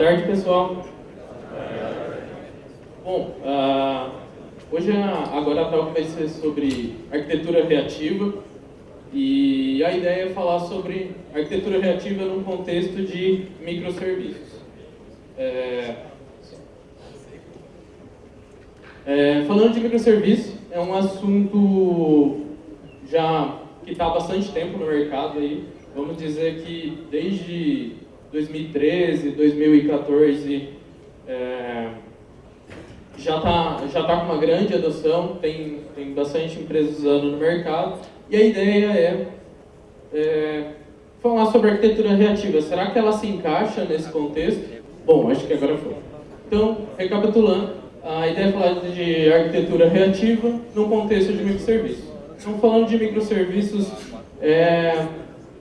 tarde, pessoal. Bom, uh, hoje agora a talk vai ser sobre arquitetura reativa e a ideia é falar sobre arquitetura reativa num contexto de microserviços. É, é, falando de microserviços, é um assunto já que está há bastante tempo no mercado aí. Vamos dizer que desde 2013, 2014, é, já está já tá com uma grande adoção, tem, tem bastante empresas usando no mercado. E a ideia é, é falar sobre arquitetura reativa. Será que ela se encaixa nesse contexto? Bom, acho que agora foi. Então, recapitulando, a ideia é falar de arquitetura reativa num contexto de microserviços. Então, falando de microserviços, é,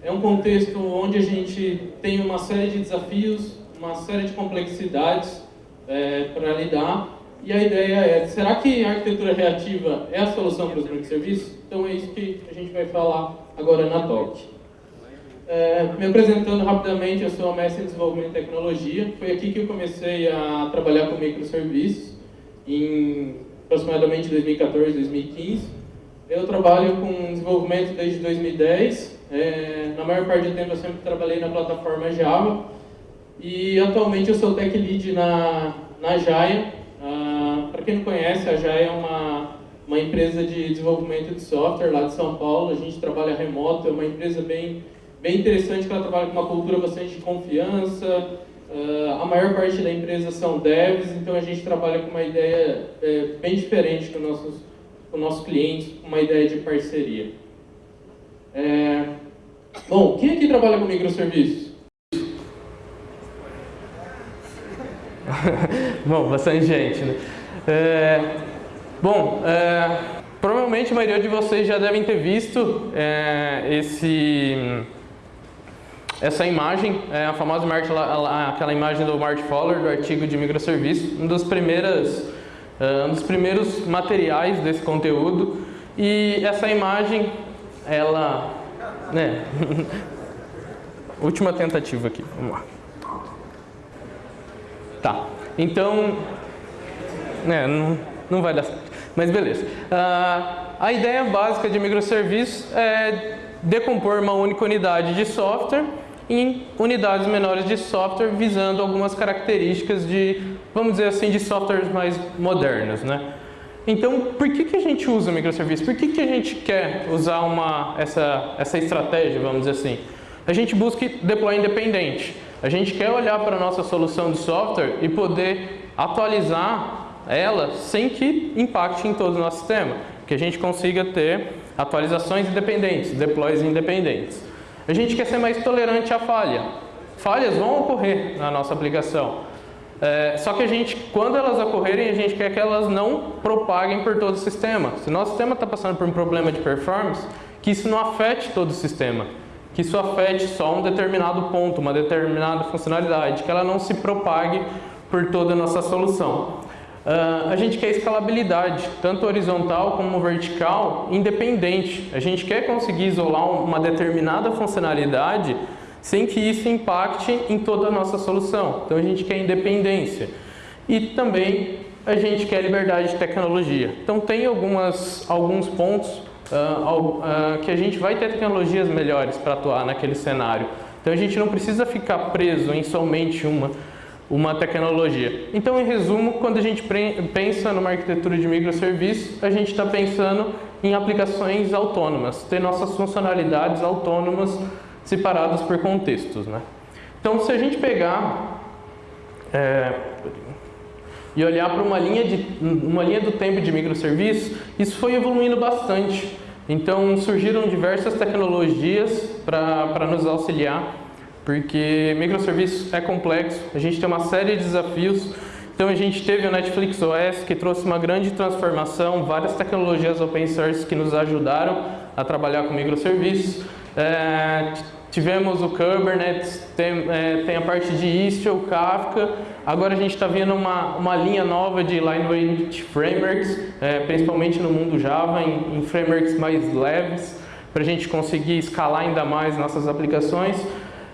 é um contexto onde a gente tem uma série de desafios, uma série de complexidades é, para lidar. E a ideia é, será que a arquitetura reativa é a solução para os microserviços? Então é isso que a gente vai falar agora na talk. É, me apresentando rapidamente, eu sou mestre em desenvolvimento e tecnologia. Foi aqui que eu comecei a trabalhar com microserviços, em aproximadamente 2014, 2015. Eu trabalho com desenvolvimento desde 2010. É, na maior parte do tempo eu sempre trabalhei na plataforma Java. E atualmente eu sou tech lead na, na Jaya. Ah, Para quem não conhece, a Jaya é uma, uma empresa de desenvolvimento de software lá de São Paulo. A gente trabalha remoto, é uma empresa bem, bem interessante que ela trabalha com uma cultura bastante de confiança. Uh, a maior parte da empresa são devs, então a gente trabalha com uma ideia é, bem diferente com nossos com o nosso cliente, uma ideia de parceria. É... Bom, quem aqui trabalha com microserviços? bom, bastante gente, né? É... Bom, é... provavelmente a maioria de vocês já devem ter visto é, esse essa imagem, é a famosa imagem, aquela imagem do Mart Fowler, do artigo de microserviços, uma das primeiras uh, um dos primeiros materiais desse conteúdo. E essa imagem, ela... Né? Última tentativa aqui, vamos lá. Tá, então... Né, não, não vai dar certo, mas beleza. Uh, a ideia básica de microserviços é decompor uma única unidade de software em unidades menores de software visando algumas características de, vamos dizer assim, de softwares mais modernos, né? Então, por que, que a gente usa microserviços? Por que, que a gente quer usar uma, essa, essa estratégia, vamos dizer assim? A gente busca deploy independente. A gente quer olhar para a nossa solução de software e poder atualizar ela sem que impacte em todo o nosso sistema. Que a gente consiga ter atualizações independentes, deploys independentes. A gente quer ser mais tolerante à falha. Falhas vão ocorrer na nossa aplicação. É, só que a gente, quando elas ocorrerem, a gente quer que elas não propaguem por todo o sistema. Se nosso sistema está passando por um problema de performance, que isso não afete todo o sistema. Que isso afete só um determinado ponto, uma determinada funcionalidade, que ela não se propague por toda a nossa solução. Uh, a gente quer escalabilidade, tanto horizontal como vertical, independente. A gente quer conseguir isolar uma determinada funcionalidade sem que isso impacte em toda a nossa solução. Então a gente quer independência. E também a gente quer liberdade de tecnologia. Então tem algumas, alguns pontos uh, uh, que a gente vai ter tecnologias melhores para atuar naquele cenário. Então a gente não precisa ficar preso em somente uma uma tecnologia. Então, em resumo, quando a gente pensa numa arquitetura de microserviços, a gente está pensando em aplicações autônomas, ter nossas funcionalidades autônomas separadas por contextos. Né? Então, se a gente pegar é, e olhar para uma linha, de, uma linha do tempo de microserviços, isso foi evoluindo bastante. Então, surgiram diversas tecnologias para nos auxiliar porque microserviços é complexo, a gente tem uma série de desafios. Então a gente teve o Netflix OS que trouxe uma grande transformação, várias tecnologias open source que nos ajudaram a trabalhar com microserviços. É, tivemos o Kubernetes, tem, é, tem, a parte de Istio, Kafka. Agora a gente está vendo uma, uma linha nova de Lightweight Frameworks, é, principalmente no mundo Java, em, em frameworks mais leves, para a gente conseguir escalar ainda mais nossas aplicações.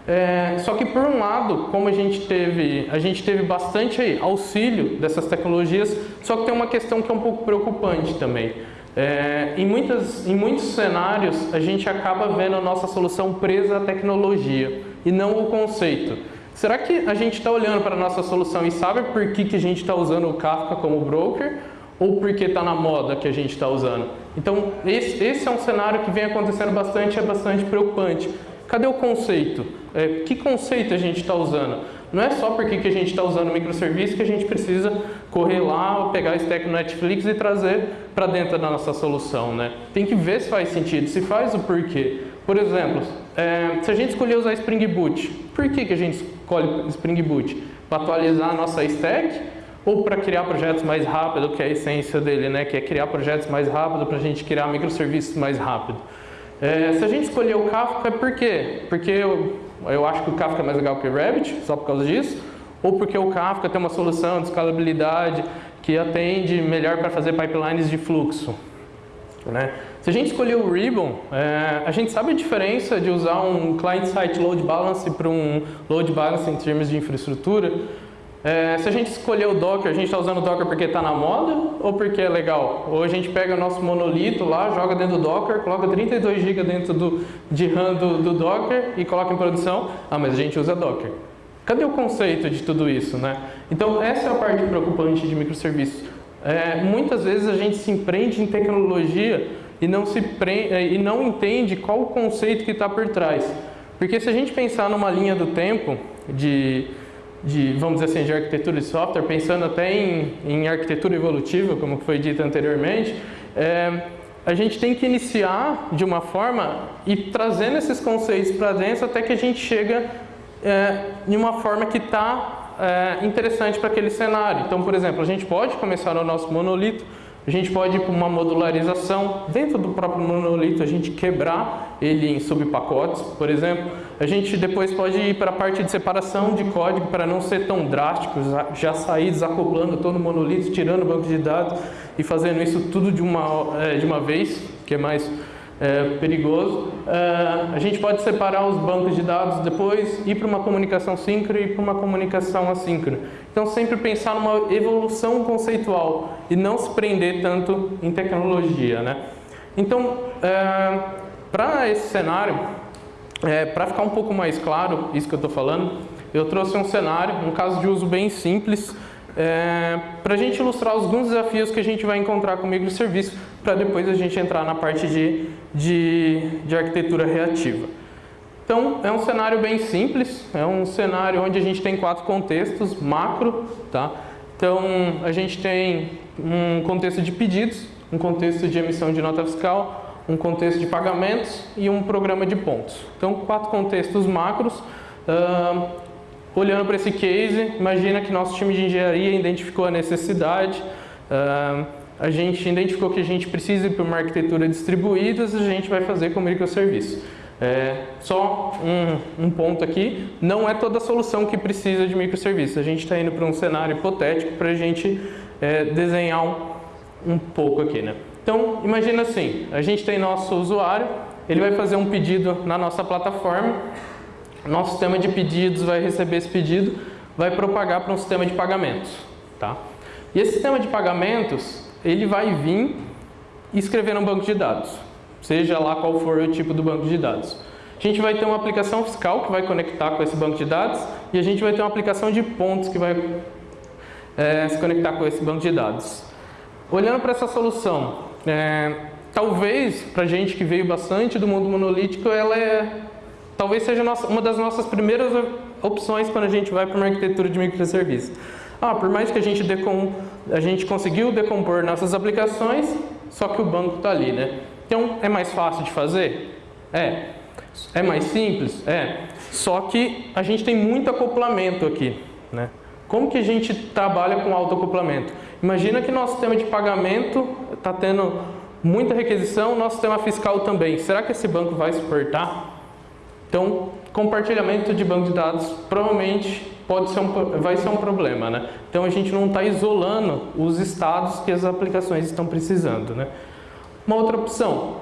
É, só que por um lado, como a gente teve, a gente teve bastante auxílio dessas tecnologias, só que tem uma questão que é um pouco preocupante também. É, em, muitas, em muitos cenários, a gente acaba vendo a nossa solução presa à tecnologia e não o conceito. Será que a gente está olhando para a nossa solução e sabe por que, que a gente está usando o Kafka como broker ou porque está na moda que a gente está usando? Então, esse, esse, é um cenário que vem acontecendo bastante, é bastante preocupante. Cadê o conceito? É, que conceito a gente está usando? Não é só porque que a gente está usando microserviço que a gente precisa correr lá, pegar a stack no Netflix e trazer para dentro da nossa solução. Né? Tem que ver se faz sentido, se faz o porquê. Por exemplo, é, se a gente escolher usar Spring Boot, por que, que a gente escolhe Spring Boot? Para atualizar a nossa stack ou para criar projetos mais rápido, que é a essência dele, né? que é criar projetos mais rápido para a gente criar microserviços mais rápido. É, se a gente escolher o Kafka, é por quê? Porque eu acho que o Kafka é mais legal que o Rabbit, só por causa disso, ou porque o Kafka tem uma solução de escalabilidade que atende melhor para fazer pipelines de fluxo. Né? Se a gente escolher o Ribbon, é, a gente sabe a diferença de usar um client-side load balance para um load balance em termos de infraestrutura. É, se a gente escolher o Docker, a gente está usando o Docker porque está na moda ou porque é legal? Ou a gente pega o nosso monolito lá, joga dentro do Docker, coloca 32 GB dentro do, de RAM do, do Docker e coloca em produção. Ah, mas a gente usa Docker. Cadê o conceito de tudo isso, né? Então, essa é a parte preocupante de microserviços. É, muitas vezes a gente se empreende em tecnologia e não, se pre... É, e não entende qual o conceito que está por trás. Porque se a gente pensar numa linha do tempo de de, vamos dizer assim, de arquitetura de software, pensando até em, em arquitetura evolutiva, como foi dito anteriormente, é, a gente tem que iniciar de uma forma e trazendo esses conceitos para dentro até que a gente chega é, uma forma que está é, interessante para aquele cenário. Então, por exemplo, a gente pode começar no nosso monolito, a gente pode ir para uma modularização dentro do próprio monolito, a gente quebrar ele em subpacotes, por exemplo. A gente depois pode ir para a parte de separação de código para não ser tão drástico, já sair desacoplando todo o monolito, tirando o banco de dados e fazendo isso tudo de uma, é, de uma vez, que é mais é, perigoso. É, a gente pode separar os bancos de dados depois, ir para uma comunicação síncrona e para uma comunicação assíncrona. Então, sempre pensar numa evolução conceitual e não se prender tanto em tecnologia. Né? Então, é, para esse cenário, é, para ficar um pouco mais claro isso que eu estou falando, eu trouxe um cenário, um caso de uso bem simples, é, para a gente ilustrar alguns desafios que a gente vai encontrar com o microserviço, para depois a gente entrar na parte de, de, de arquitetura reativa. Então, é um cenário bem simples, é um cenário onde a gente tem quatro contextos macro, tá? Então, a gente tem um contexto de pedidos, um contexto de emissão de nota fiscal, um contexto de pagamentos e um programa de pontos. Então, quatro contextos macros. Uh, olhando para esse case, imagina que nosso time de engenharia identificou a necessidade, uh, a gente identificou que a gente precisa ir para uma arquitetura distribuída, a gente vai fazer com microserviço. É, só um, um, ponto aqui, não é toda solução que precisa de microserviço. A gente está indo para um cenário hipotético para a gente é, desenhar um, um pouco aqui. Né? Então, imagina assim, a gente tem nosso usuário, ele vai fazer um pedido na nossa plataforma, nosso sistema de pedidos vai receber esse pedido, vai propagar para um sistema de pagamentos. Tá? E esse sistema de pagamentos, ele vai vir e escrever no banco de dados seja lá qual for o tipo do banco de dados. A gente vai ter uma aplicação fiscal que vai conectar com esse banco de dados e a gente vai ter uma aplicação de pontos que vai é, se conectar com esse banco de dados. Olhando para essa solução, é, talvez para gente que veio bastante do mundo monolítico, ela é, talvez seja nossa, uma das nossas primeiras opções quando a gente vai para uma arquitetura de microserviços. Ah, por mais que a gente, decom, a gente conseguiu decompor nossas aplicações, só que o banco está ali, né? Então, é mais fácil de fazer? É. É mais simples? É. Só que a gente tem muito acoplamento aqui, né? Como que a gente trabalha com autoacoplamento? Imagina que nosso sistema de pagamento está tendo muita requisição, nosso sistema fiscal também. Será que esse banco vai suportar? Então, compartilhamento de banco de dados provavelmente pode ser um, vai ser um problema, né? Então a gente não está isolando os estados que as aplicações estão precisando, né? Uma outra opção,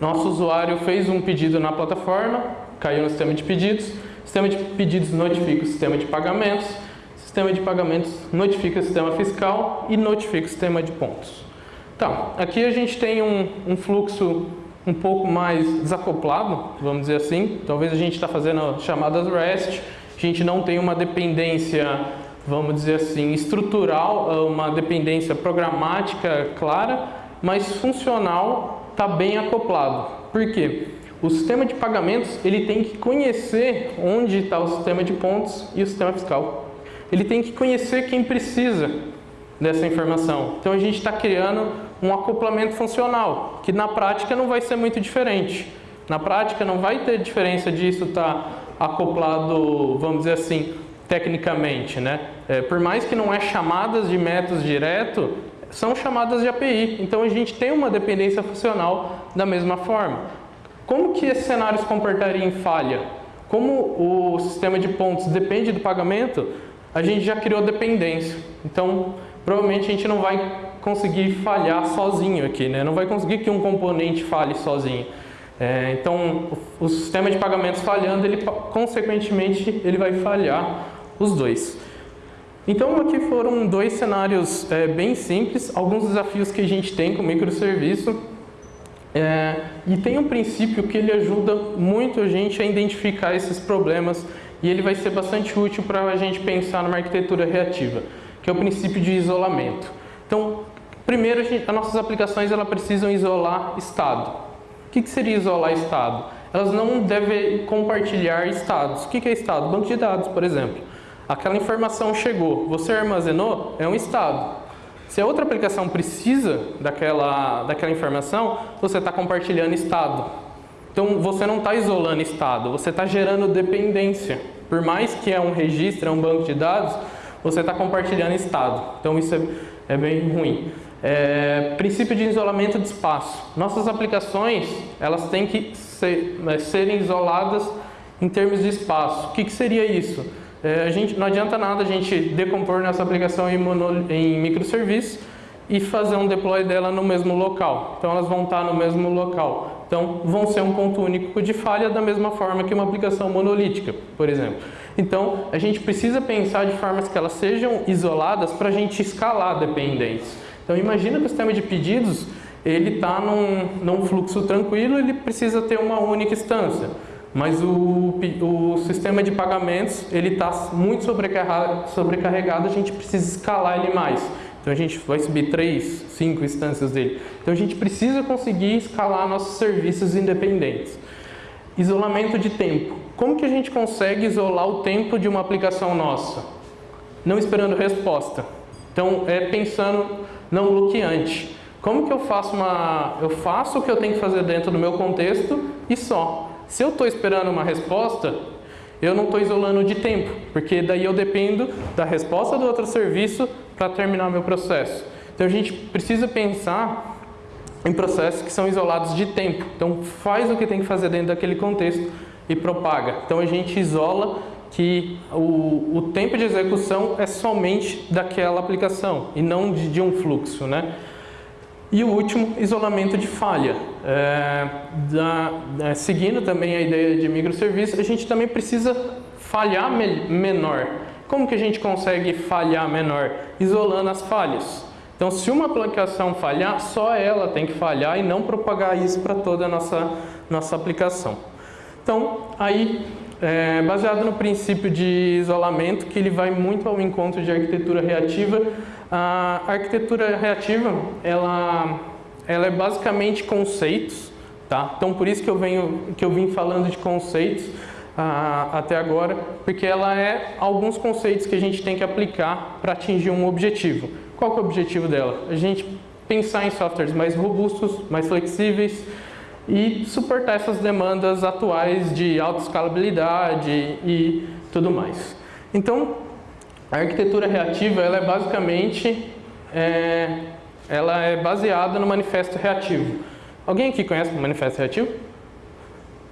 nosso usuário fez um pedido na plataforma, caiu no sistema de pedidos, sistema de pedidos notifica o sistema de pagamentos, sistema de pagamentos notifica o sistema fiscal e notifica o sistema de pontos. Tá, aqui a gente tem um, um fluxo um pouco mais desacoplado, vamos dizer assim. Talvez a gente está fazendo chamadas REST, a gente não tem uma dependência, vamos dizer assim, estrutural, uma dependência programática clara, mas funcional está bem acoplado. Por quê? O sistema de pagamentos ele tem que conhecer onde está o sistema de pontos e o sistema fiscal. Ele tem que conhecer quem precisa dessa informação. Então a gente está criando um acoplamento funcional, que na prática não vai ser muito diferente. Na prática não vai ter diferença disso estar tá acoplado, vamos dizer assim, tecnicamente. Né? É, por mais que não é chamadas de métodos direto, são chamadas de API. Então a gente tem uma dependência funcional da mesma forma. Como que esse cenário se comportaria em falha? Como o sistema de pontos depende do pagamento, a gente já criou dependência. Então, provavelmente a gente não vai conseguir falhar sozinho aqui, né? Não vai conseguir que um componente falhe sozinho. É, então, o, sistema de pagamentos falhando, ele consequentemente ele vai falhar os dois. Então, aqui foram dois cenários é, bem simples, alguns desafios que a gente tem com microserviço. É, e tem um princípio que ele ajuda muito a gente a identificar esses problemas e ele vai ser bastante útil para a gente pensar numa arquitetura reativa, que é o princípio de isolamento. Então, primeiro, as nossas aplicações elas precisam isolar estado. O que, que seria isolar estado? Elas não devem compartilhar estados. O que, que é estado? Banco de dados, por exemplo. Aquela informação chegou, você armazenou, é um estado. Se a outra aplicação precisa daquela, daquela informação, você está compartilhando estado. Então, você não está isolando estado, você está gerando dependência. Por mais que é um registro, é um banco de dados, você está compartilhando estado. Então, isso é, é bem ruim. É, princípio de isolamento de espaço. Nossas aplicações, elas têm que ser, né, serem isoladas em termos de espaço. O que, que seria isso? É, a gente, não adianta nada a gente decompor nossa aplicação em, mono, em microserviços e fazer um deploy dela no mesmo local. Então elas vão estar no mesmo local. Então vão ser um ponto único de falha da mesma forma que uma aplicação monolítica, por exemplo. Então a gente precisa pensar de formas que elas sejam isoladas para a gente escalar dependências. Então imagina que o sistema de pedidos ele está num, num fluxo tranquilo, ele precisa ter uma única instância. Mas o, o sistema de pagamentos ele está muito sobrecarregado, sobrecarregado, a gente precisa escalar ele mais. Então a gente vai subir três, cinco instâncias dele. Então a gente precisa conseguir escalar nossos serviços independentes. Isolamento de tempo. Como que a gente consegue isolar o tempo de uma aplicação nossa? Não esperando resposta. Então é pensando não bloqueante. Como que eu faço uma... Eu faço o que eu tenho que fazer dentro do meu contexto e só. Se eu estou esperando uma resposta, eu não estou isolando de tempo, porque daí eu dependo da resposta do outro serviço para terminar meu processo. Então a gente precisa pensar em processos que são isolados de tempo. Então faz o que tem que fazer dentro daquele contexto e propaga. Então a gente isola que o, o tempo de execução é somente daquela aplicação e não de, de um fluxo, né? E o último, isolamento de falha. É, da, é, seguindo também a ideia de microserviço, a gente também precisa falhar me menor. Como que a gente consegue falhar menor? Isolando as falhas. Então, se uma aplicação falhar, só ela tem que falhar e não propagar isso para toda a nossa, nossa aplicação. Então, aí, é, baseado no princípio de isolamento, que ele vai muito ao encontro de arquitetura reativa, a arquitetura reativa, ela, ela é basicamente conceitos, tá? Então por isso que eu, venho, que eu vim falando de conceitos ah, até agora, porque ela é alguns conceitos que a gente tem que aplicar para atingir um objetivo. Qual é o objetivo dela? A gente pensar em softwares mais robustos, mais flexíveis e suportar essas demandas atuais de alta escalabilidade e tudo mais. Então, a arquitetura reativa ela é basicamente é, ela é baseada no manifesto reativo. Alguém aqui conhece o manifesto reativo?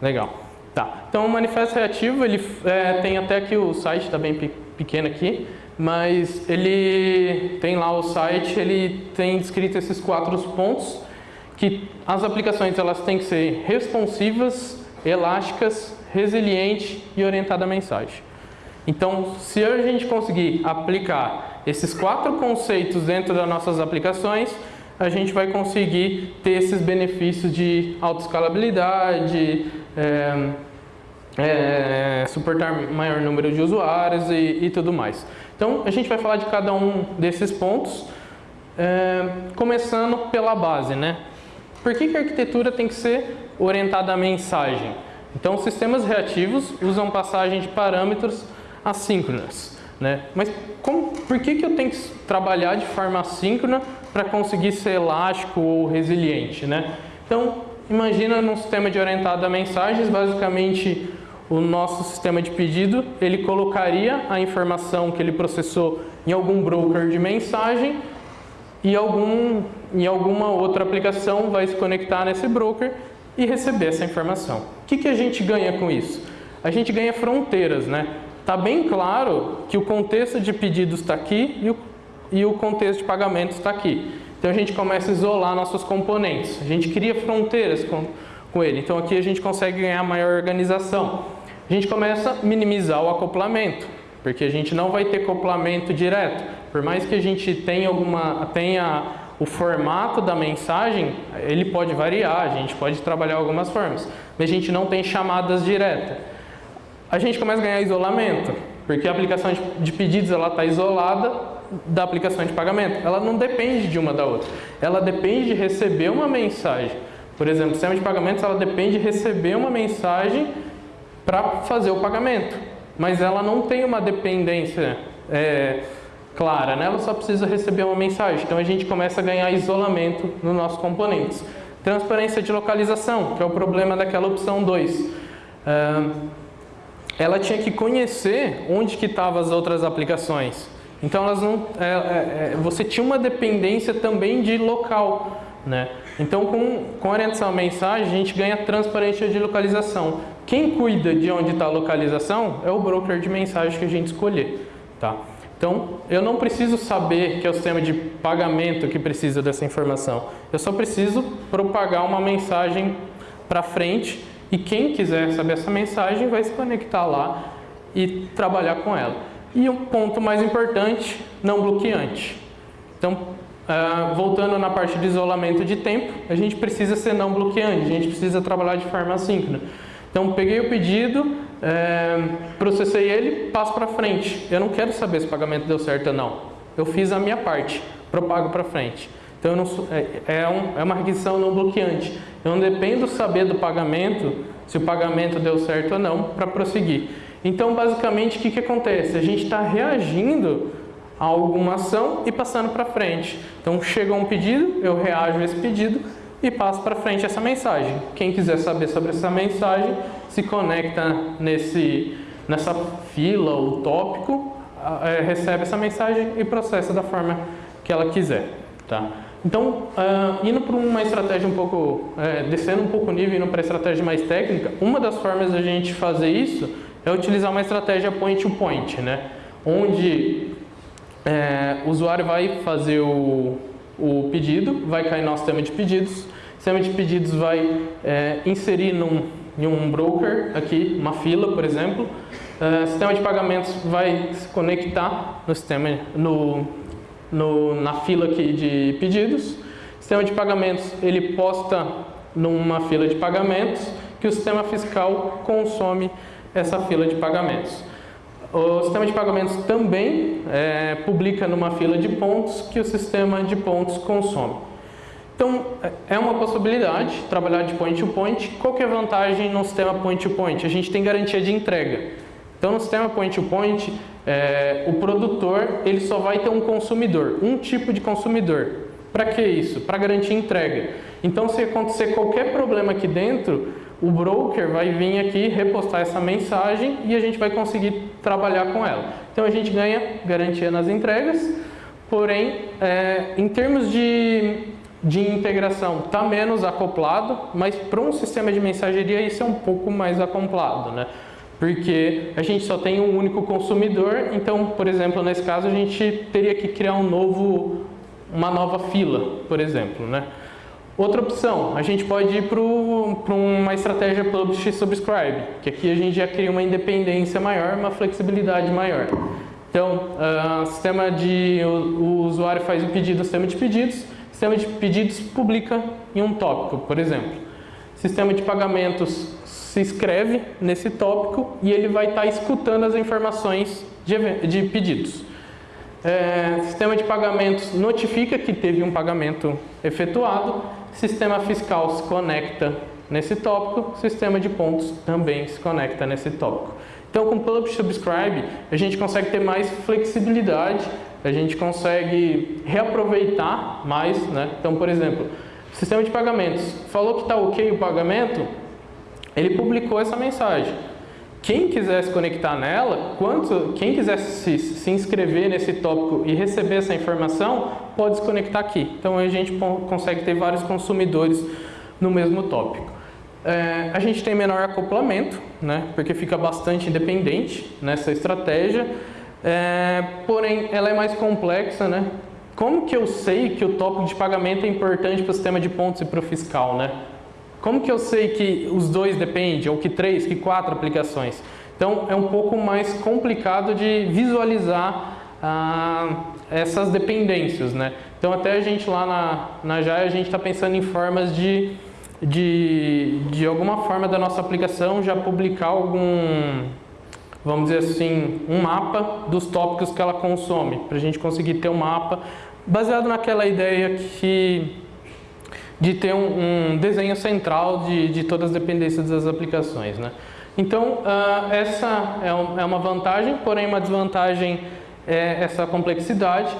Legal. Tá. Então o manifesto reativo ele é, tem até aqui o site está bem pequeno aqui, mas ele tem lá o site, ele tem descrito esses quatro pontos que as aplicações elas têm que ser responsivas, elásticas, resiliente e orientada à mensagem. Então, se a gente conseguir aplicar esses quatro conceitos dentro das nossas aplicações, a gente vai conseguir ter esses benefícios de autoescalabilidade, é, é, suportar maior número de usuários e, e, tudo mais. Então, a gente vai falar de cada um desses pontos, é, começando pela base, né? Por que, que a arquitetura tem que ser orientada à mensagem? Então, sistemas reativos usam passagem de parâmetros assíncronas. Né? Mas como, por que, que eu tenho que trabalhar de forma assíncrona para conseguir ser elástico ou resiliente? Né? Então, imagina num sistema de orientado a mensagens, basicamente o nosso sistema de pedido, ele colocaria a informação que ele processou em algum broker de mensagem e algum, em alguma outra aplicação vai se conectar nesse broker e receber essa informação. O que, que a gente ganha com isso? A gente ganha fronteiras, né? Está bem claro que o contexto de pedidos está aqui e o, e o contexto de pagamentos está aqui. Então a gente começa a isolar nossos componentes. A gente cria fronteiras com, com ele. Então aqui a gente consegue ganhar maior organização. A gente começa a minimizar o acoplamento, porque a gente não vai ter acoplamento direto. Por mais que a gente tenha, alguma, tenha o formato da mensagem, ele pode variar, a gente pode trabalhar algumas formas, mas a gente não tem chamadas diretas. A gente começa a ganhar isolamento, porque a aplicação de pedidos está isolada da aplicação de pagamento. Ela não depende de uma da outra. Ela depende de receber uma mensagem. Por exemplo, o sistema de pagamentos ela depende de receber uma mensagem para fazer o pagamento. Mas ela não tem uma dependência é, clara, né? ela só precisa receber uma mensagem. Então a gente começa a ganhar isolamento nos nossos componentes. Transparência de localização, que é o problema daquela opção 2. É, ela tinha que conhecer onde que estavam as outras aplicações. Então elas não, é, é, é, você tinha uma dependência também de local. Né? Então com, com orientação à mensagem a gente ganha transparência de localização. Quem cuida de onde está a localização é o broker de mensagem que a gente escolher. Tá? Então, eu não preciso saber que é o sistema de pagamento que precisa dessa informação. Eu só preciso propagar uma mensagem para frente e quem quiser saber essa mensagem vai se conectar lá e trabalhar com ela. E um ponto mais importante, não bloqueante. Então, uh, voltando na parte de isolamento de tempo, a gente precisa ser não bloqueante, a gente precisa trabalhar de forma assíncrona. Então, peguei o pedido, é, processei ele, passo para frente. Eu não quero saber se o pagamento deu certo ou não. Eu fiz a minha parte, propago para frente. Então, não, é, é, um, é, uma requisição não bloqueante. Eu não dependo saber do pagamento, se o pagamento deu certo ou não, para prosseguir. Então, basicamente, o que, que acontece? A gente está reagindo a alguma ação e passando para frente. Então, chega um pedido, eu reajo a esse pedido, e passo para frente essa mensagem. Quem quiser saber sobre essa mensagem, se conecta nesse, nessa fila ou tópico, é, recebe essa mensagem e processa da forma que ela quiser. Tá? Então, uh, indo para uma estratégia um pouco, é, descendo um pouco o nível, indo para a estratégia mais técnica, uma das formas da gente fazer isso é utilizar uma estratégia point-to-point, -point, né? onde é, o usuário vai fazer o, o pedido, vai cair no sistema de pedidos, o sistema de pedidos vai é, inserir num, em um broker, aqui, uma fila, por exemplo, o sistema de pagamentos vai se conectar no sistema, no, no, na fila aqui de pedidos, o sistema de pagamentos ele posta numa fila de pagamentos que o sistema fiscal consome essa fila de pagamentos. O sistema de pagamentos também é, publica numa fila de pontos que o sistema de pontos consome. Então, é uma possibilidade trabalhar de point to point. Qual que é a vantagem no sistema point to point? A gente tem garantia de entrega. Então, no sistema point to point, é, o produtor ele só vai ter um consumidor, um tipo de consumidor. Para que isso? Para garantir entrega. Então, se acontecer qualquer problema aqui dentro, o broker vai vir aqui repostar essa mensagem e a gente vai conseguir trabalhar com ela. Então a gente ganha garantia nas entregas, porém, é, em termos de, de integração, está menos acoplado, mas para um sistema de mensageria isso é um pouco mais acoplado, né? Porque a gente só tem um único consumidor, então, por exemplo, nesse caso a gente teria que criar um novo, uma nova fila, por exemplo, né? Outra opção, a gente pode ir para o uma estratégia Publish Subscribe, que aqui a gente já cria uma independência maior, uma flexibilidade maior. Então, uh, sistema de, o, o, usuário faz o pedido no sistema de pedidos, o sistema de pedidos publica em um tópico, por exemplo. Sistema de pagamentos se escreve nesse tópico e ele vai estar tá escutando as informações de, de pedidos. É, sistema de pagamentos notifica que teve um pagamento efetuado, sistema fiscal se conecta nesse tópico, sistema de pontos também se conecta nesse tópico. Então, com Publish Subscribe, a gente consegue ter mais flexibilidade, a gente consegue reaproveitar mais. Né? Então, por exemplo, sistema de pagamentos. Falou que está ok o pagamento, ele publicou essa mensagem. Quem quiser se conectar nela, quanto, quem quiser se, se inscrever nesse tópico e receber essa informação, pode se conectar aqui. Então a gente consegue ter vários consumidores no mesmo tópico. É, a gente tem menor acoplamento, né, porque fica bastante independente nessa estratégia, é, porém ela é mais complexa. Né? Como que eu sei que o tópico de pagamento é importante para o sistema de pontos e para o fiscal? Né? Como que eu sei que os dois dependem, ou que três, que quatro aplicações? Então é um pouco mais complicado de visualizar ah, essas dependências, né? Então até a gente lá na, na Jaya, a gente está pensando em formas de, de, de alguma forma da nossa aplicação já publicar algum, vamos dizer assim, um mapa dos tópicos que ela consome, para a gente conseguir ter um mapa baseado naquela ideia que de ter um, um desenho central de, de, todas as dependências das aplicações. Né? Então, uh, essa é, um, é, uma vantagem, porém uma desvantagem é essa complexidade.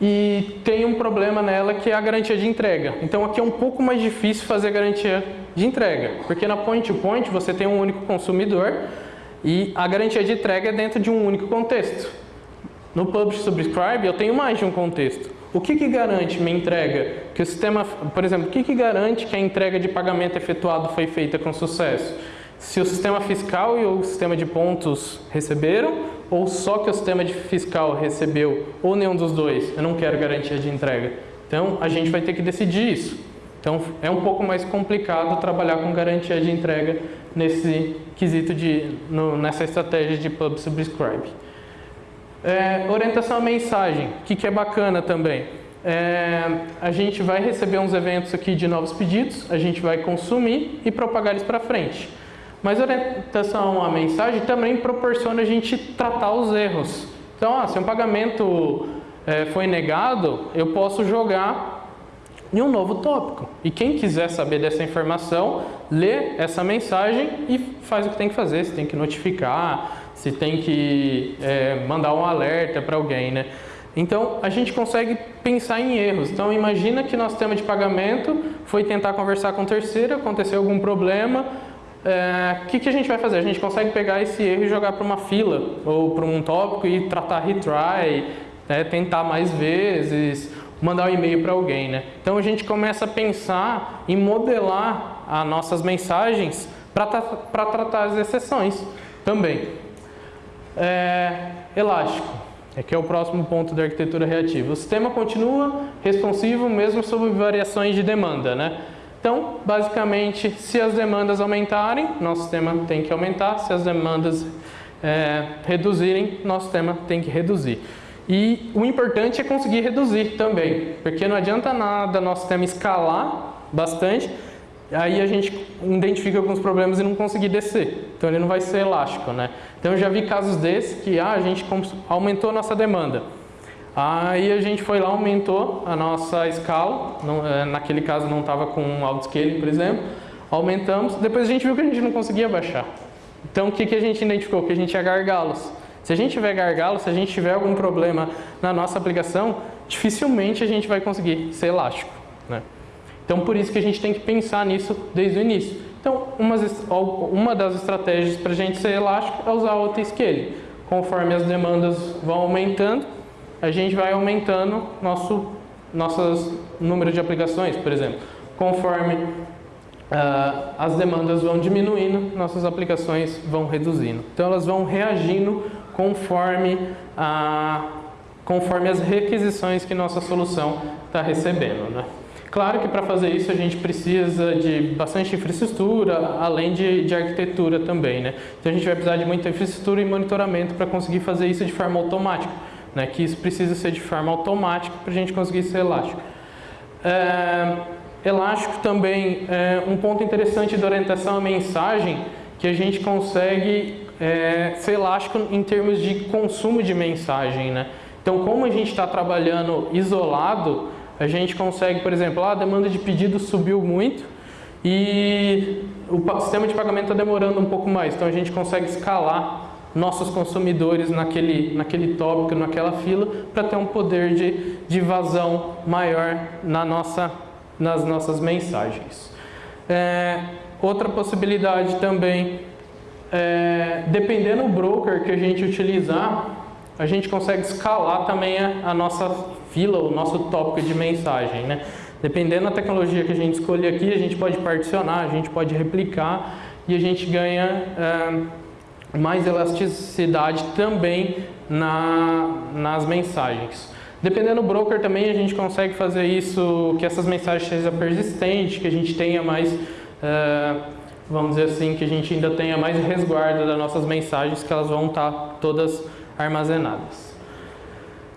E tem um problema nela que é a garantia de entrega. Então aqui é um pouco mais difícil fazer garantia de entrega, porque na point-to-point -point você tem um único consumidor e a garantia de entrega é dentro de um único contexto. No Publish Subscribe eu tenho mais de um contexto. O que, que garante minha entrega? Que o sistema, por exemplo, o que, que garante que a entrega de pagamento efetuado foi feita com sucesso? Se o sistema fiscal e o sistema de pontos receberam, ou só que o sistema fiscal recebeu, ou nenhum dos dois, eu não quero garantia de entrega. Então, a gente vai ter que decidir isso. Então, é um pouco mais complicado trabalhar com garantia de entrega nesse quesito de, no, nessa estratégia de Pub Subscribe. É, orientação à mensagem, o que, que é bacana também. É, a gente vai receber uns eventos aqui de novos pedidos, a gente vai consumir e propagar eles para frente. Mas orientação à mensagem também proporciona a gente tratar os erros. Então, ah, se um pagamento é, foi negado, eu posso jogar em um novo tópico. E quem quiser saber dessa informação, lê essa mensagem e faz o que tem que fazer. Se tem que notificar, se tem que é, mandar um alerta para alguém, né? Então, a gente consegue pensar em erros. Então, imagina que nosso tema de pagamento foi tentar conversar com o terceiro, aconteceu algum problema, o é, que, que a gente vai fazer? A gente consegue pegar esse erro e jogar para uma fila ou para um tópico e tratar retry, né, tentar mais vezes, mandar um e-mail para alguém. Né? Então, a gente começa a pensar em modelar as nossas mensagens para tratar as exceções também. É, elástico, é que é o próximo ponto da arquitetura reativa. O sistema continua responsivo mesmo sob variações de demanda, né? Então, basicamente, se as demandas aumentarem, nosso sistema tem que aumentar, se as demandas é, reduzirem, nosso sistema tem que reduzir. E o importante é conseguir reduzir também, porque não adianta nada nosso sistema escalar bastante aí a gente identifica alguns problemas e não conseguir descer. Então ele não vai ser elástico, né? Então eu já vi casos desses que ah, a gente aumentou a nossa demanda. Aí a gente foi lá, aumentou a nossa escala, não, é, naquele caso não estava com autoscaling, por exemplo, aumentamos, depois a gente viu que a gente não conseguia baixar. Então o que, que a gente identificou? Que a gente tinha gargalos. Se a gente tiver gargalos, se a gente tiver algum problema na nossa aplicação, dificilmente a gente vai conseguir ser elástico. Né? Então, por isso que a gente tem que pensar nisso desde o início. Então, uma, uma das estratégias para a gente ser elástico é usar o auto-scale. Conforme as demandas vão aumentando, a gente vai aumentando nosso nossos número de aplicações, por exemplo. Conforme uh, as demandas vão diminuindo, nossas aplicações vão reduzindo. Então, elas vão reagindo conforme, uh, conforme as requisições que nossa solução está recebendo. Né? Claro que para fazer isso a gente precisa de bastante infraestrutura, além de, de arquitetura também, né? Então a gente vai precisar de muita infraestrutura e monitoramento para conseguir fazer isso de forma automática, né? Que isso precisa ser de forma automática para a gente conseguir ser elástico. É, elástico também é um ponto interessante da orientação à mensagem que a gente consegue é, ser elástico em termos de consumo de mensagem, né? Então, como a gente está trabalhando isolado, a gente consegue, por exemplo, ah, a demanda de pedido subiu muito e o sistema de pagamento está demorando um pouco mais, então a gente consegue escalar nossos consumidores naquele, naquele tópico, naquela fila, para ter um poder de, de vazão maior na nossa, nas nossas mensagens. É, outra possibilidade também, é, dependendo do broker que a gente utilizar, a gente consegue escalar também a, a nossa fila, o nosso tópico de mensagem. Né? Dependendo da tecnologia que a gente escolher aqui, a gente pode particionar, a gente pode replicar e a gente ganha é, mais elasticidade também na, nas mensagens. Dependendo do broker também, a gente consegue fazer isso, que essas mensagens sejam persistentes, que a gente tenha mais, é, vamos dizer assim, que a gente ainda tenha mais resguardo das nossas mensagens, que elas vão estar todas armazenadas.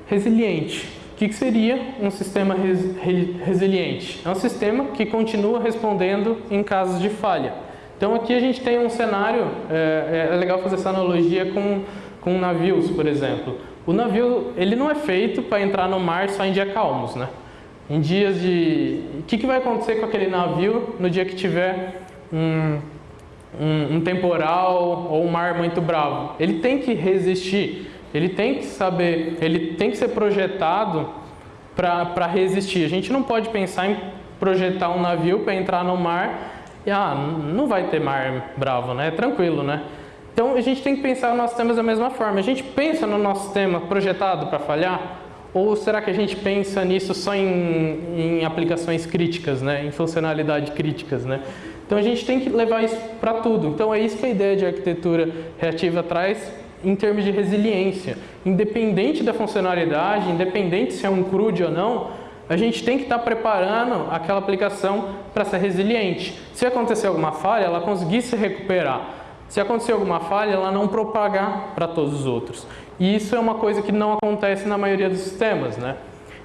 Resiliente. O que seria um sistema res, resiliente? É um sistema que continua respondendo em casos de falha. Então aqui a gente tem um cenário, é, é legal fazer essa analogia com, com navios, por exemplo. O navio ele não é feito para entrar no mar só em dias calmos, né? Em dias de... O que, que vai acontecer com aquele navio no dia que tiver um, um, um temporal ou um mar muito bravo? Ele tem que resistir. Ele tem que saber, ele tem que ser projetado para resistir. A gente não pode pensar em projetar um navio para entrar no mar e ah, não vai ter mar bravo, né? É tranquilo, né? Então a gente tem que pensar no nosso sistema da mesma forma. A gente pensa no nosso sistema projetado para falhar? Ou será que a gente pensa nisso só em, em aplicações críticas, né? em funcionalidade críticas? Né? Então a gente tem que levar isso para tudo. Então é isso que a ideia de arquitetura reativa traz em termos de resiliência. Independente da funcionalidade, independente se é um CRUD ou não, a gente tem que estar preparando aquela aplicação para ser resiliente. Se acontecer alguma falha, ela conseguir se recuperar. Se acontecer alguma falha, ela não propagar para todos os outros. E isso é uma coisa que não acontece na maioria dos sistemas. Né?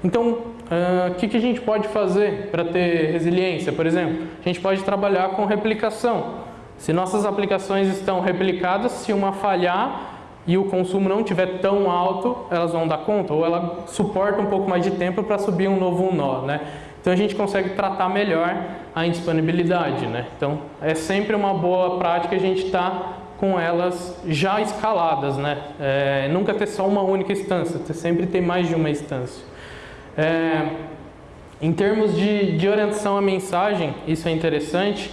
Então, o uh, que, que a gente pode fazer para ter resiliência? Por exemplo, a gente pode trabalhar com replicação. Se nossas aplicações estão replicadas, se uma falhar, e o consumo não estiver tão alto, elas vão dar conta, ou ela suporta um pouco mais de tempo para subir um novo nó, né? Então a gente consegue tratar melhor a indisponibilidade, né? Então é sempre uma boa prática a gente estar tá com elas já escaladas, né? É, nunca ter só uma única instância, sempre ter mais de uma instância. É, em termos de, de orientação à mensagem, isso é interessante,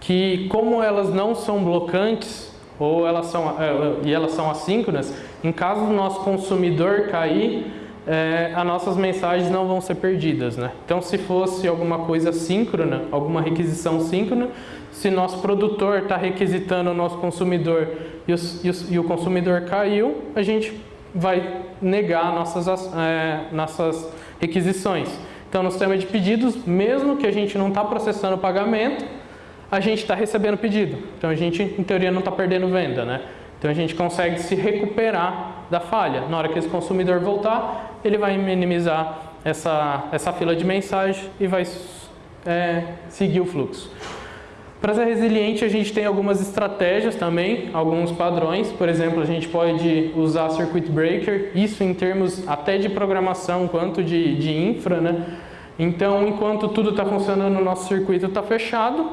que como elas não são blocantes, ou elas são, é, e elas são assíncronas, em caso do nosso consumidor cair, é, as nossas mensagens não vão ser perdidas. Né? Então, se fosse alguma coisa síncrona, alguma requisição síncrona, se nosso produtor está requisitando o nosso consumidor e, os, e, os, e, o consumidor caiu, a gente vai negar nossas, é, nossas requisições. Então, no sistema de pedidos, mesmo que a gente não está processando o pagamento, a gente está recebendo pedido. Então a gente, em teoria, não está perdendo venda, né? Então a gente consegue se recuperar da falha. Na hora que esse consumidor voltar, ele vai minimizar essa, essa fila de mensagem e vai é, seguir o fluxo. Para ser resiliente, a gente tem algumas estratégias também, alguns padrões. Por exemplo, a gente pode usar Circuit Breaker, isso em termos até de programação quanto de, de infra, né? Então, enquanto tudo está funcionando, o nosso circuito está fechado,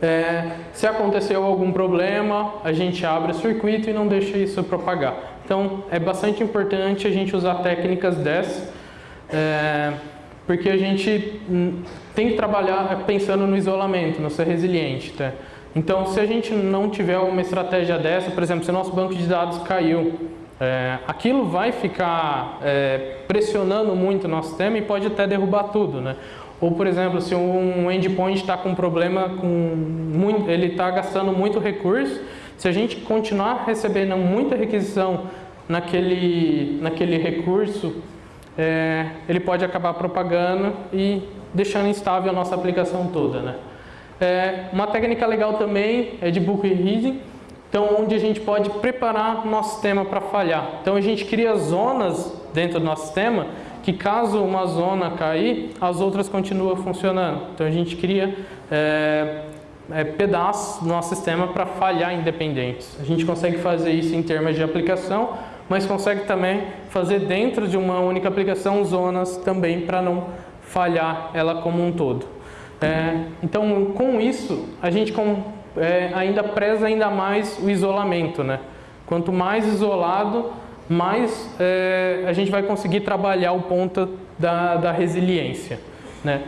é, se aconteceu algum problema, a gente abre o circuito e não deixa isso propagar. Então, é bastante importante a gente usar técnicas dessas, é, porque a gente hum, tem que trabalhar pensando no isolamento, no ser resiliente. Tá? Então, se a gente não tiver uma estratégia dessa, por exemplo, se o nosso banco de dados caiu, é, aquilo vai ficar é, pressionando muito o nosso sistema e pode até derrubar tudo. Né? Ou, por exemplo, se um endpoint está com problema, com muito, ele está gastando muito recurso, se a gente continuar recebendo muita requisição naquele, naquele recurso, é, ele pode acabar propagando e deixando instável a nossa aplicação toda. Né? É, uma técnica legal também é de book reading, então onde a gente pode preparar nosso sistema para falhar. Então a gente cria zonas dentro do nosso sistema que caso uma zona cair, as outras continuam funcionando. Então a gente cria é, é, pedaços do nosso sistema para falhar independentes. A gente consegue fazer isso em termos de aplicação, mas consegue também fazer dentro de uma única aplicação zonas também para não falhar ela como um todo. É, então, com isso, a gente com, é, ainda preza ainda mais o isolamento. Né? Quanto mais isolado, mais é, a gente vai conseguir trabalhar o ponto da, da resiliência. Né?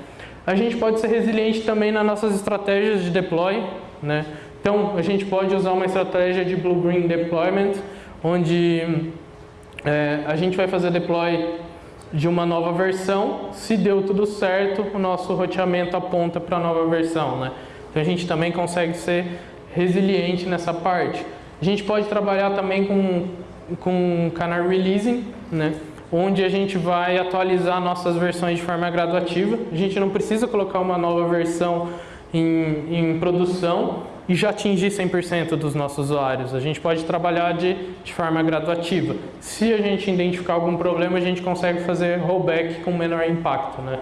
A gente pode ser resiliente também nas nossas estratégias de deploy. Né? Então, a gente pode usar uma estratégia de Blue-Green Deployment, onde é, a gente vai fazer deploy de uma nova versão, se deu tudo certo, o nosso roteamento aponta para a nova versão. Né? Então a gente também consegue ser resiliente nessa parte. A gente pode trabalhar também com, com canal releasing, né? onde a gente vai atualizar nossas versões de forma graduativa. A gente não precisa colocar uma nova versão em, em produção, e já atingir 100% dos nossos usuários. A gente pode trabalhar de, de forma graduativa. Se a gente identificar algum problema, a gente consegue fazer rollback com menor impacto. Né?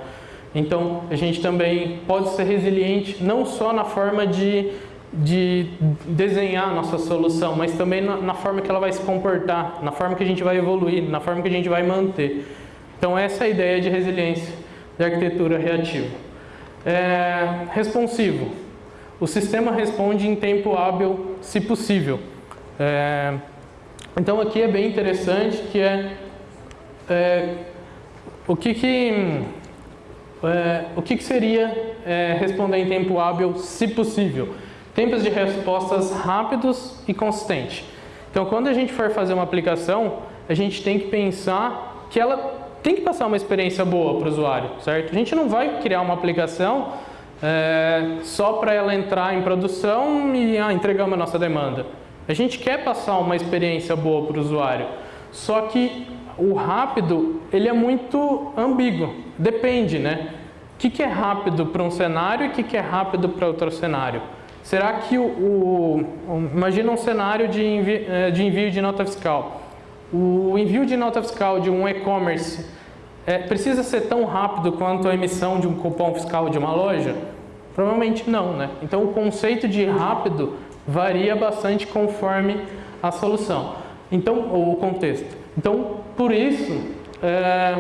Então, a gente também pode ser resiliente não só na forma de, de desenhar a nossa solução, mas também na, na forma que ela vai se comportar, na forma que a gente vai evoluir, na forma que a gente vai manter. Então, essa é a ideia de resiliência da arquitetura reativa. É, responsivo. O sistema responde em tempo hábil, se possível. É, então aqui é bem interessante que é, é o que que é, o que, que seria é, responder em tempo hábil, se possível? Tempos de respostas rápidos e consistentes. Então, quando a gente for fazer uma aplicação, a gente tem que pensar que ela tem que passar uma experiência boa para o usuário, certo? A gente não vai criar uma aplicação é, só para ela entrar em produção e ah, entregamos a nossa demanda. A gente quer passar uma experiência boa para o usuário, só que o rápido ele é muito ambíguo, depende, né? O que, que é rápido para um cenário e o que, que é rápido para outro cenário? Será que o, o, imagina um cenário de envio, é, de envio de nota fiscal. O envio de nota fiscal de um e-commerce é, precisa ser tão rápido quanto a emissão de um cupom fiscal de uma loja? Provavelmente não, né? Então o conceito de rápido varia bastante conforme a solução, então o contexto. Então por isso é,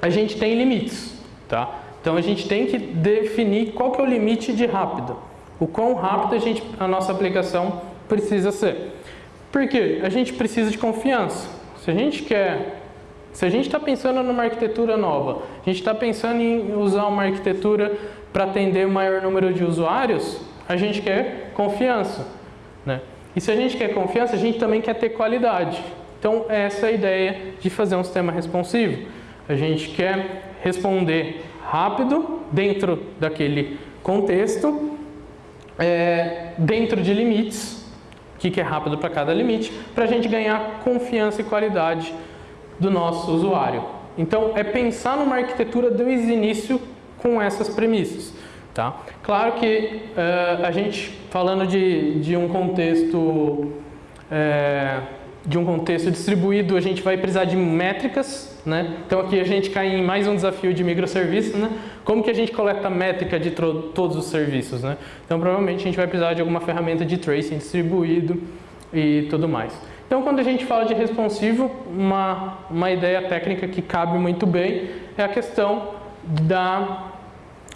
a gente tem limites, tá? Então a gente tem que definir qual que é o limite de rápido, o quão rápido a, gente, a nossa aplicação precisa ser. Por quê? A gente precisa de confiança. Se a gente quer se a gente está pensando numa arquitetura nova, a gente está pensando em usar uma arquitetura para atender o maior número de usuários, a gente quer confiança. Né? E se a gente quer confiança, a gente também quer ter qualidade. Então, essa é a ideia de fazer um sistema responsivo. A gente quer responder rápido, dentro daquele contexto, é, dentro de limites, o que, que é rápido para cada limite, para a gente ganhar confiança e qualidade do nosso usuário. Então, é pensar numa arquitetura desde o início com essas premissas. Tá? Claro que uh, a gente, falando de, de um contexto é, de um contexto distribuído, a gente vai precisar de métricas, né? Então aqui a gente cai em mais um desafio de microserviços, né? Como que a gente coleta métrica de todos os serviços, né? Então provavelmente a gente vai precisar de alguma ferramenta de tracing distribuído e tudo mais. Então quando a gente fala de responsivo, uma, uma ideia técnica que cabe muito bem é a questão da,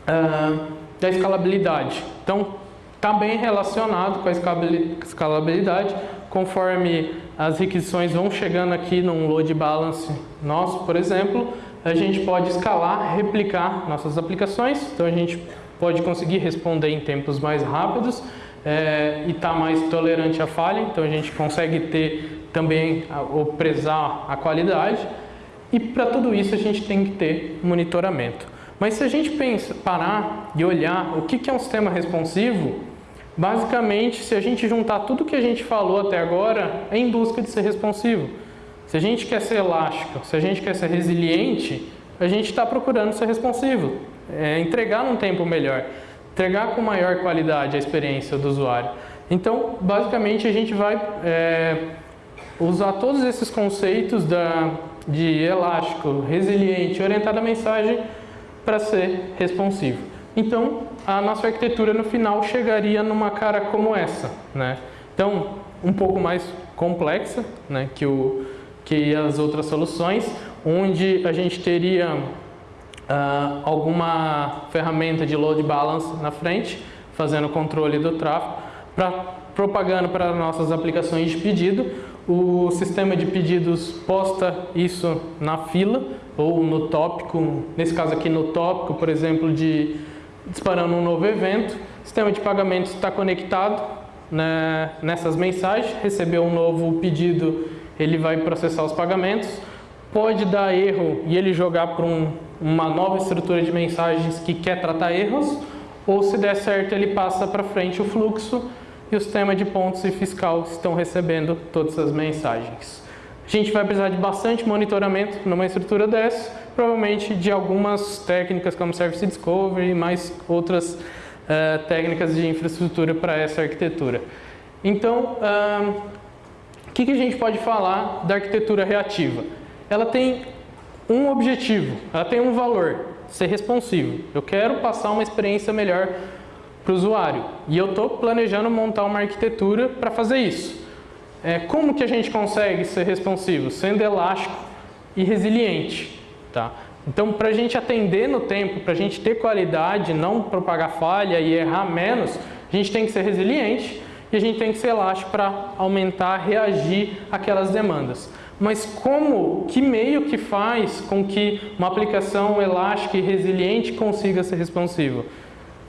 uh, da escalabilidade. Então, está bem relacionado com a escalabilidade, conforme as requisições vão chegando aqui num load balance nosso, por exemplo, a gente pode escalar, replicar nossas aplicações, então a gente pode conseguir responder em tempos mais rápidos é, e estar tá mais tolerante à falha, então a gente consegue ter também, ou prezar a qualidade, e para tudo isso a gente tem que ter monitoramento. Mas se a gente pensa, parar e olhar o que é um sistema responsivo, basicamente, se a gente juntar tudo que a gente falou até agora, é em busca de ser responsivo. Se a gente quer ser elástico, se a gente quer ser resiliente, a gente está procurando ser responsivo. é, entregar num tempo melhor, entregar com maior qualidade a experiência do usuário. Então, basicamente, a gente vai é, usar todos esses conceitos da, de elástico, resiliente, orientado à mensagem para ser responsivo. Então, a nossa arquitetura no final chegaria numa cara como essa. Né? Então, um pouco mais complexa né, que, o, que as outras soluções, onde a gente teria uh, alguma ferramenta de load balance na frente, fazendo o controle do tráfego, pra, propagando para nossas aplicações de pedido. O sistema de pedidos posta isso na fila ou no tópico, nesse caso aqui no tópico, por exemplo, de disparando um novo evento. O sistema de pagamentos está conectado né, nessas mensagens, recebeu um novo pedido, ele vai processar os pagamentos. Pode dar erro e ele jogar para um, uma nova estrutura de mensagens que quer tratar erros, ou se der certo ele passa para frente o fluxo e o sistema de pontos e fiscal estão recebendo todas as mensagens. A gente vai precisar de bastante monitoramento numa estrutura dessa, provavelmente de algumas técnicas como Service Discovery e mais outras uh, técnicas de infraestrutura para essa arquitetura. Então, o que a gente pode falar da arquitetura reativa? Ela tem um objetivo, ela tem um valor, ser responsivo. Eu quero passar uma experiência melhor para o usuário e eu estou planejando montar uma arquitetura para fazer isso. É, como que a gente consegue ser responsivo? Sendo elástico e resiliente. Tá? Então, para a gente atender no tempo, para a gente ter qualidade, não propagar falha e errar menos, a gente tem que ser resiliente e a gente tem que ser elástico para aumentar, reagir àquelas demandas. Mas como, que meio que faz com que uma aplicação elástica e resiliente consiga ser responsiva?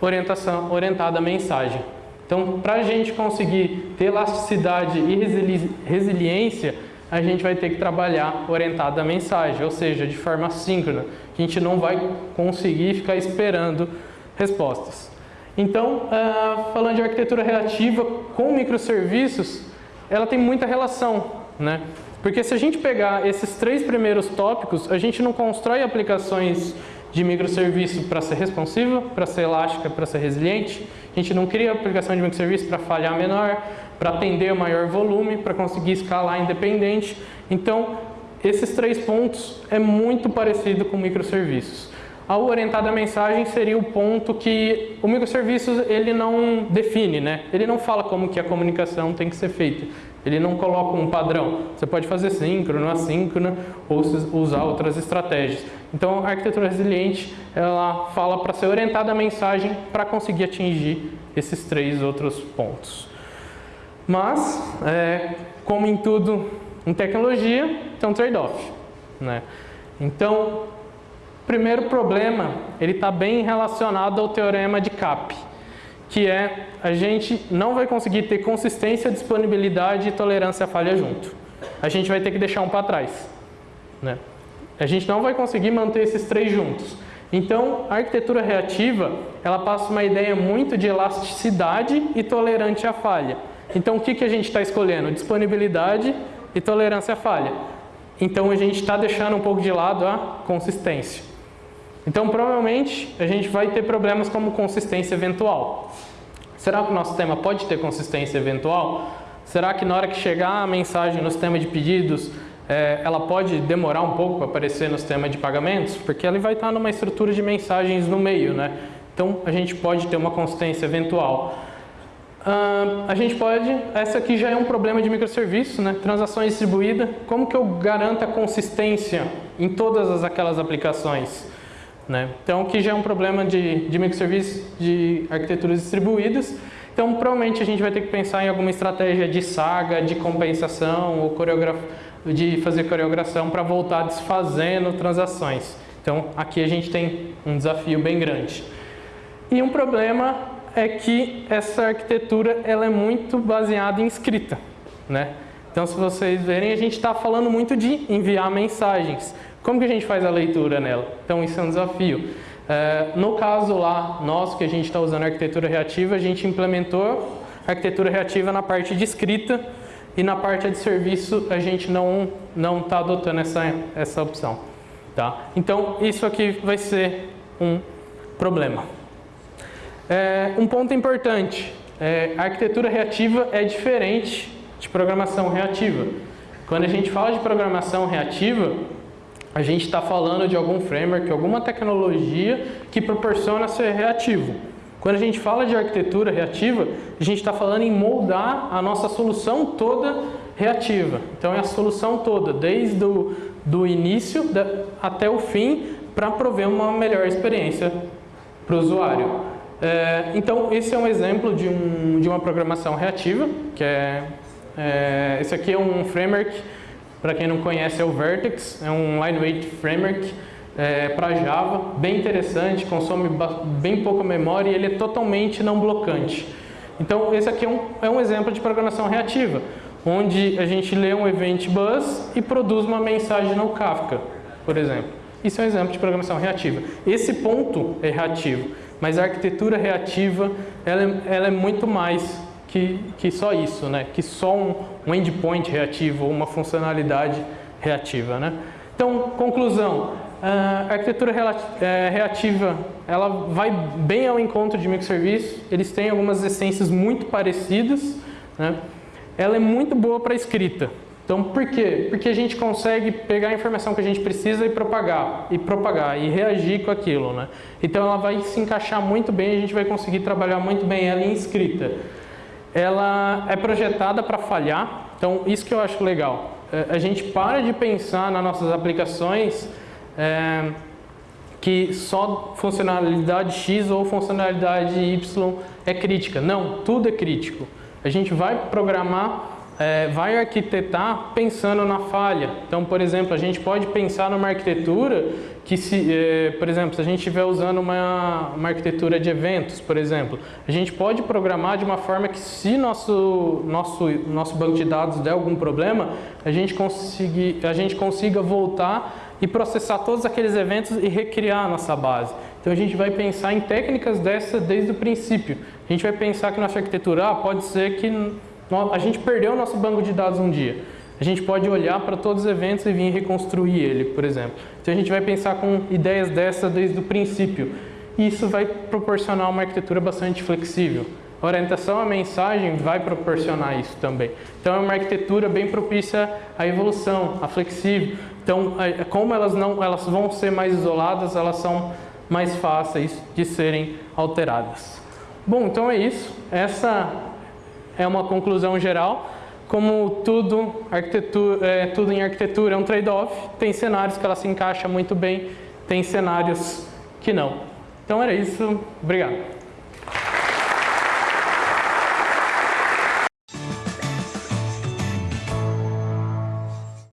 Orientação, orientada à mensagem. Então, para a gente conseguir ter elasticidade e resili resiliência, a gente vai ter que trabalhar orientado à mensagem, ou seja, de forma síncrona. A gente não vai conseguir ficar esperando respostas. Então, uh, falando de arquitetura reativa com microserviços, ela tem muita relação, né? Porque se a gente pegar esses três primeiros tópicos, a gente não constrói aplicações de microserviço para ser responsiva, para ser elástica, para ser resiliente. A gente não cria aplicação de microserviço para falhar menor, para atender maior volume, para conseguir escalar independente. Então, esses três pontos é muito parecido com microserviços. A orientada mensagem seria o ponto que o microserviço ele não define, né? Ele não fala como que a comunicação tem que ser feita. Ele não coloca um padrão. Você pode fazer síncrono, assíncrono ou usar outras estratégias. Então, a arquitetura resiliente, ela fala para ser orientada à mensagem para conseguir atingir esses três outros pontos. Mas, é, como em tudo em tecnologia, tem um trade-off. Né? Então, primeiro problema, ele está bem relacionado ao teorema de CAP que é a gente não vai conseguir ter consistência, disponibilidade e tolerância à falha junto. A gente vai ter que deixar um para trás. Né? A gente não vai conseguir manter esses três juntos. Então, a arquitetura reativa, ela passa uma ideia muito de elasticidade e tolerante à falha. Então, o que, que a gente está escolhendo? Disponibilidade e tolerância à falha. Então, a gente está deixando um pouco de lado a consistência. Então, provavelmente, a gente vai ter problemas como consistência eventual. Será que o nosso sistema pode ter consistência eventual? Será que na hora que chegar a mensagem no sistema de pedidos, é, ela pode demorar um pouco para aparecer no sistema de pagamentos? Porque ela vai estar numa estrutura de mensagens no meio, né? Então, a gente pode ter uma consistência eventual. Uh, a gente pode, essa aqui já é um problema de microserviço, né? transações distribuídas, como que eu garanto a consistência em todas as, aquelas aplicações? Né? Então, que já é um problema de, de microserviços de arquiteturas distribuídas. Então, provavelmente a gente vai ter que pensar em alguma estratégia de saga, de compensação ou de fazer coreografia para voltar desfazendo transações. Então, aqui a gente tem um desafio bem grande. E um problema é que essa arquitetura ela é muito baseada em escrita. Né? Então, se vocês verem, a gente está falando muito de enviar mensagens. Como que a gente faz a leitura nela? Então isso é um desafio. É, no caso lá, nosso que a gente está usando arquitetura reativa, a gente implementou arquitetura reativa na parte de escrita e na parte de serviço a gente não não está adotando essa essa opção, tá? Então isso aqui vai ser um problema. É, um ponto importante, é, a arquitetura reativa é diferente de programação reativa. Quando a gente fala de programação reativa, a gente está falando de algum framework, alguma tecnologia que proporciona ser reativo. Quando a gente fala de arquitetura reativa, a gente está falando em moldar a nossa solução toda reativa. Então é a solução toda, desde o do início até o fim, para prover uma melhor experiência para o usuário. É, então esse é um exemplo de, um, de uma programação reativa, que é, é esse aqui é um framework, para quem não conhece é o Vertex, é um lightweight framework, é, para Java, bem interessante, consome bem pouca memória e ele é totalmente não blocante. Então esse aqui é um, é um exemplo de programação reativa, onde a gente lê um event bus e produz uma mensagem no Kafka, por exemplo. Isso é um exemplo de programação reativa. Esse ponto é reativo, mas a arquitetura reativa ela é, ela é muito mais que, que só isso, né? que só um, um endpoint reativo uma funcionalidade reativa. Né? Então, conclusão, a arquitetura é, reativa ela vai bem ao encontro de microserviços, eles têm algumas essências muito parecidas, né? ela é muito boa para escrita. Então, por quê? Porque a gente consegue pegar a informação que a gente precisa e propagar, e propagar, e reagir com aquilo, né? Então, ela vai se encaixar muito bem, a gente vai conseguir trabalhar muito bem ela em escrita. Ela é projetada para falhar, então isso que eu acho legal. É, a gente para de pensar nas nossas aplicações é, que só funcionalidade X ou funcionalidade Y é crítica. Não, tudo é crítico. A gente vai programar, é, vai arquitetar pensando na falha. Então, por exemplo, a gente pode pensar numa arquitetura que, se, é, por exemplo, se a gente estiver usando uma, uma arquitetura de eventos, por exemplo, a gente pode programar de uma forma que se nosso, nosso, nosso banco de dados der algum problema, a gente, conseguir, a gente consiga voltar e processar todos aqueles eventos e recriar a nossa base. Então a gente vai pensar em técnicas dessa desde o princípio. A gente vai pensar que nossa arquitetura ah, pode ser que a gente perdeu o nosso banco de dados um dia. A gente pode olhar para todos os eventos e vir reconstruir ele, por exemplo. Então a gente vai pensar com ideias dessa desde o princípio. E isso vai proporcionar uma arquitetura bastante flexível. A orientação à mensagem vai proporcionar isso também. Então é uma arquitetura bem propícia à evolução, à flexível. Então, é, como elas, não, elas vão ser mais isoladas, elas são mais fáceis de serem alteradas. Bom, então é isso. Essa é uma conclusão geral. Como tudo, arquitetura, é, tudo em arquitetura é um trade-off, tem cenários que ela se encaixa muito bem, tem cenários que não. Então era isso. Obrigado.